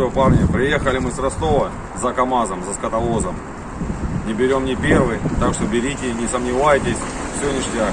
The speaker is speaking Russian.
все, парни, приехали мы с Ростова за КАМАЗом, за скотовозом. Не берем не первый, так что берите, не сомневайтесь, все ништяк.